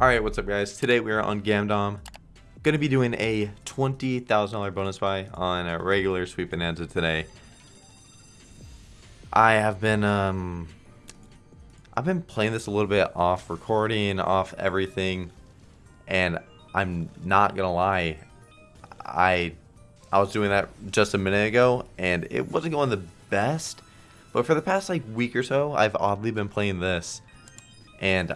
Alright, what's up guys? Today we are on Gamdom. Gonna be doing a $20,000 bonus buy on a regular Sweet Bonanza today. I have been, um... I've been playing this a little bit off recording, off everything. And I'm not gonna lie. I I was doing that just a minute ago, and it wasn't going the best. But for the past like week or so, I've oddly been playing this. And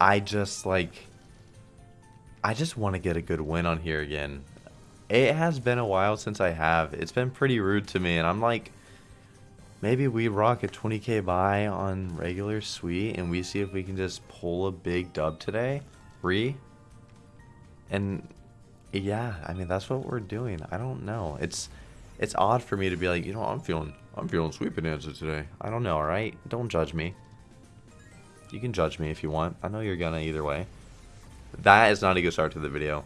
I just like I just want to get a good win on here again. It has been a while since I have. It's been pretty rude to me and I'm like maybe we rock a 20k buy on regular sweet and we see if we can just pull a big dub today. Re and yeah, I mean that's what we're doing. I don't know. It's it's odd for me to be like, you know, I'm feeling I'm feeling sweet bonanza today. I don't know, alright? Don't judge me. You can judge me if you want. I know you're gonna either way. That is not a good start to the video.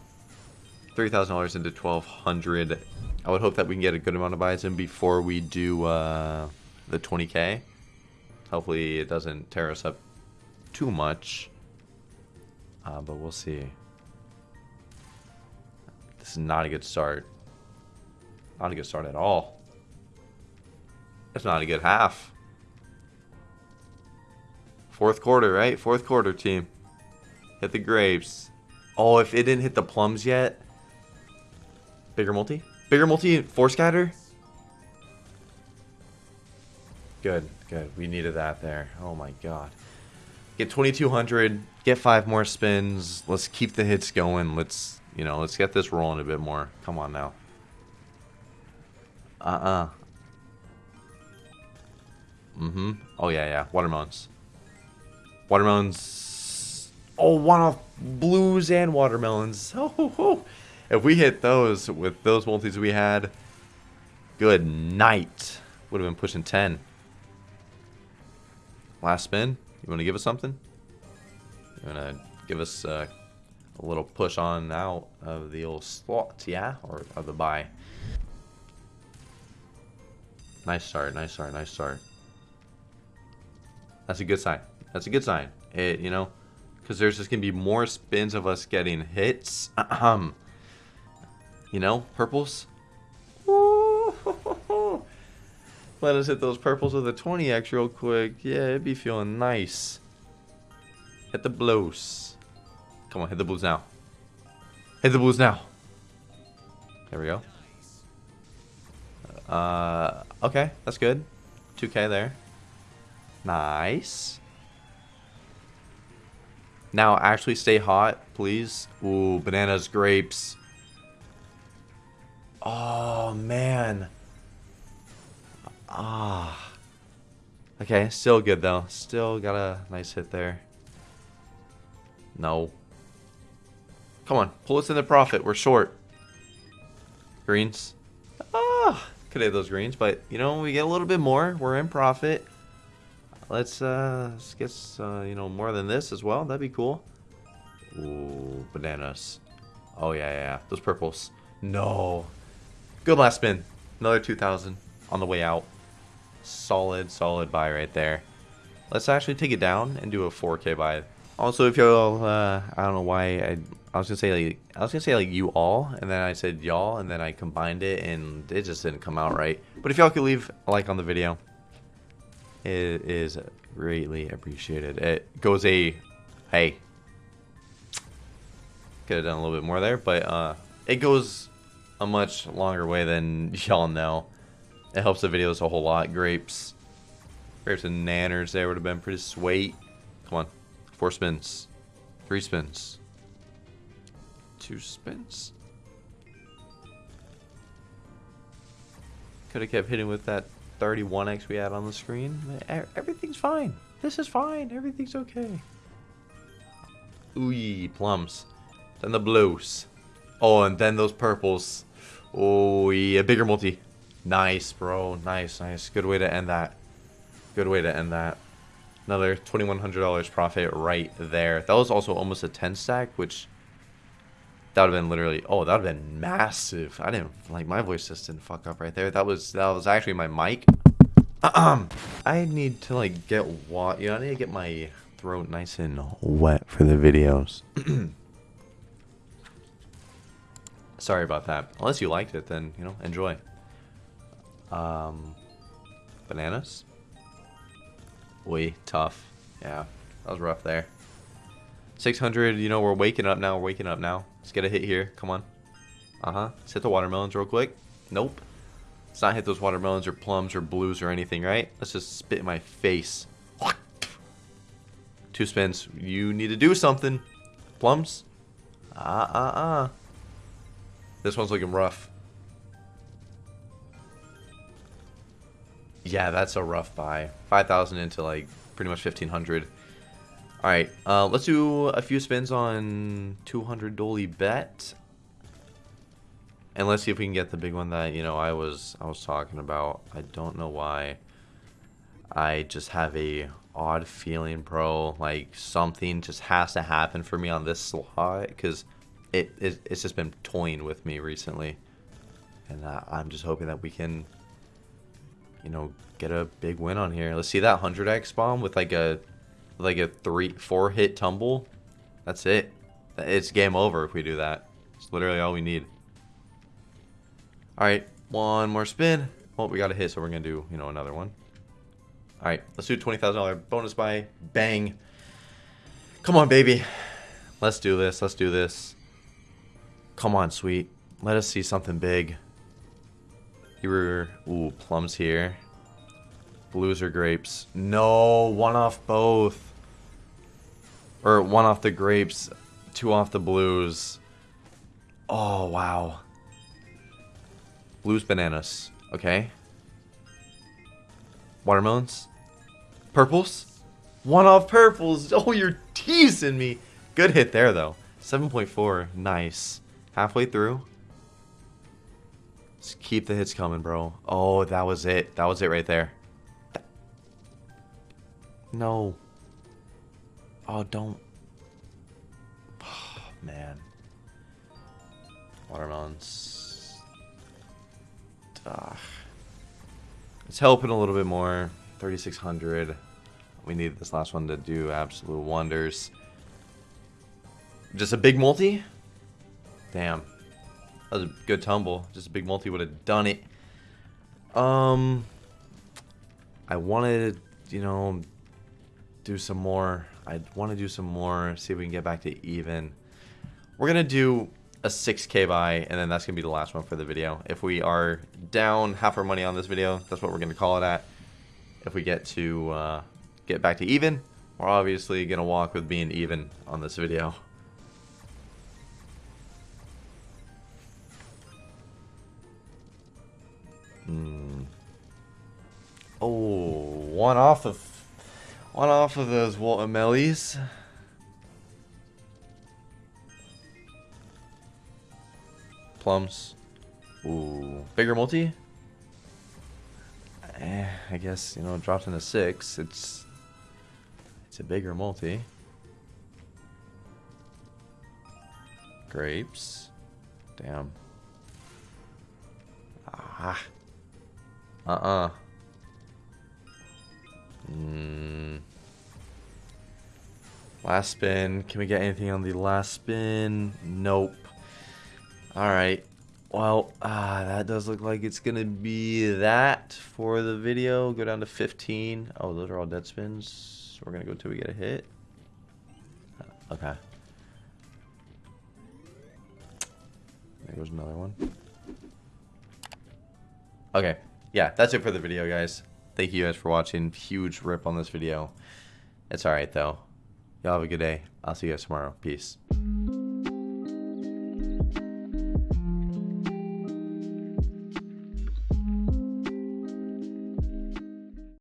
$3,000 into 1200 I would hope that we can get a good amount of buys in before we do uh, the 20k. Hopefully it doesn't tear us up too much. Uh, but we'll see. This is not a good start. Not a good start at all. It's not a good half. Fourth quarter, right? Fourth quarter, team. Hit the grapes. Oh, if it didn't hit the plums yet. Bigger multi? Bigger multi, four scatter? Good, good. We needed that there. Oh my god. Get 2200, get five more spins. Let's keep the hits going. Let's, you know, let's get this rolling a bit more. Come on now. Uh-uh. Mm-hmm. Oh, yeah, yeah. Watermelons. Watermelons. Oh, one off blues and watermelons. Oh, if we hit those with those multis we had, good night. Would have been pushing 10. Last spin. You want to give us something? You want to give us uh, a little push on out of the old slot, yeah? Or of the buy? Nice start, nice start, nice start. That's a good sign. That's a good sign. It, you know, because there's just going to be more spins of us getting hits. Um, you know, purples. Let us hit those purples with a 20x real quick. Yeah, it'd be feeling nice. Hit the blues. Come on, hit the blues now. Hit the blues now. There we go. Uh, okay, that's good. 2k there. Nice. Now actually stay hot, please. Ooh, bananas, grapes. Oh, man. Ah. Okay, still good though. Still got a nice hit there. No. Come on, pull us in the profit. We're short. Greens. Ah, could have those greens, but you know, we get a little bit more. We're in profit. Let's, uh, let's get, uh, you know, more than this as well. That'd be cool. Ooh, bananas. Oh, yeah, yeah. Those purples. No. Good last spin. Another 2,000 on the way out. Solid, solid buy right there. Let's actually take it down and do a 4K buy. Also, if y'all, uh, I don't know why I, I was gonna say like, I was gonna say like you all, and then I said y'all, and then I combined it, and it just didn't come out right. But if y'all could leave a like on the video, it is greatly appreciated. It goes a, hey, could have done a little bit more there, but uh, it goes a much longer way than y'all know. It helps the videos a whole lot. Grapes, grapes and nanners there would have been pretty sweet. Come on, four spins, three spins, two spins. Could have kept hitting with that 31x we had on the screen. Everything's fine. This is fine. Everything's okay. Ooh, plums. Then the blues. Oh, and then those purples. Oh, yeah, bigger multi. Nice, bro. Nice, nice. Good way to end that. Good way to end that. Another $2,100 profit right there. That was also almost a 10 stack, which that would have been literally, oh, that would have been massive. I didn't, like, my voice just didn't fuck up right there. That was, that was actually my mic. Um, I need to, like, get what, you know, I need to get my throat nice and wet for the videos. Sorry about that. Unless you liked it, then, you know, enjoy. Um, bananas? Oi, tough. Yeah, that was rough there. 600, you know, we're waking up now. We're waking up now. Let's get a hit here. Come on. Uh-huh. Let's hit the watermelons real quick. Nope. Let's not hit those watermelons or plums or blues or anything, right? Let's just spit in my face. Two spins. You need to do something. Plums? Uh-uh-uh. This one's looking rough. Yeah, that's a rough buy. 5,000 into like pretty much 1,500. Alright, uh, let's do a few spins on 200 Dolly bet. And let's see if we can get the big one that, you know, I was I was talking about. I don't know why. I just have a odd feeling, bro. Like something just has to happen for me on this slot because it, it, it's just been toying with me recently, and uh, I'm just hoping that we can, you know, get a big win on here. Let's see that hundred X bomb with like a like a three four hit tumble. That's it. It's game over if we do that. It's literally all we need. All right, one more spin. Well, we got a hit, so we're gonna do you know another one. All right, let's do $20,000 bonus buy. Bang. Come on, baby. Let's do this. Let's do this. Come on, sweet. Let us see something big. You were... Ooh, plums here. Blues or grapes. No, one off both. Or one off the grapes, two off the blues. Oh, wow. Blues, bananas. Okay. Watermelons. Purples. One off purples. Oh, you're teasing me. Good hit there, though. 7.4. Nice. Halfway through. Just keep the hits coming, bro. Oh, that was it. That was it right there. No. Oh, don't. Oh, man. Watermelons. Ugh. It's helping a little bit more. 3,600. We need this last one to do absolute wonders. Just a big multi? Damn. That was a good tumble. Just a big multi would have done it. Um, I wanted you know, do some more. I want to do some more, see if we can get back to even. We're going to do a 6k buy, and then that's going to be the last one for the video. If we are down half our money on this video, that's what we're going to call it at. If we get to uh, get back to even, we're obviously going to walk with being even on this video. Hmm. Oh, one off of one off of those watermellies. plums. Ooh, bigger multi? Eh, I guess, you know, dropped into six. It's it's a bigger multi. Grapes. Damn. Ah. Uh-uh. Mm. Last spin. Can we get anything on the last spin? Nope. Alright. Well, uh, that does look like it's going to be that for the video. Go down to 15. Oh, those are all dead spins. We're going to go till we get a hit. Okay. There goes another one. Okay. Yeah, that's it for the video, guys. Thank you guys for watching. Huge rip on this video. It's alright, though. Y'all have a good day. I'll see you guys tomorrow. Peace.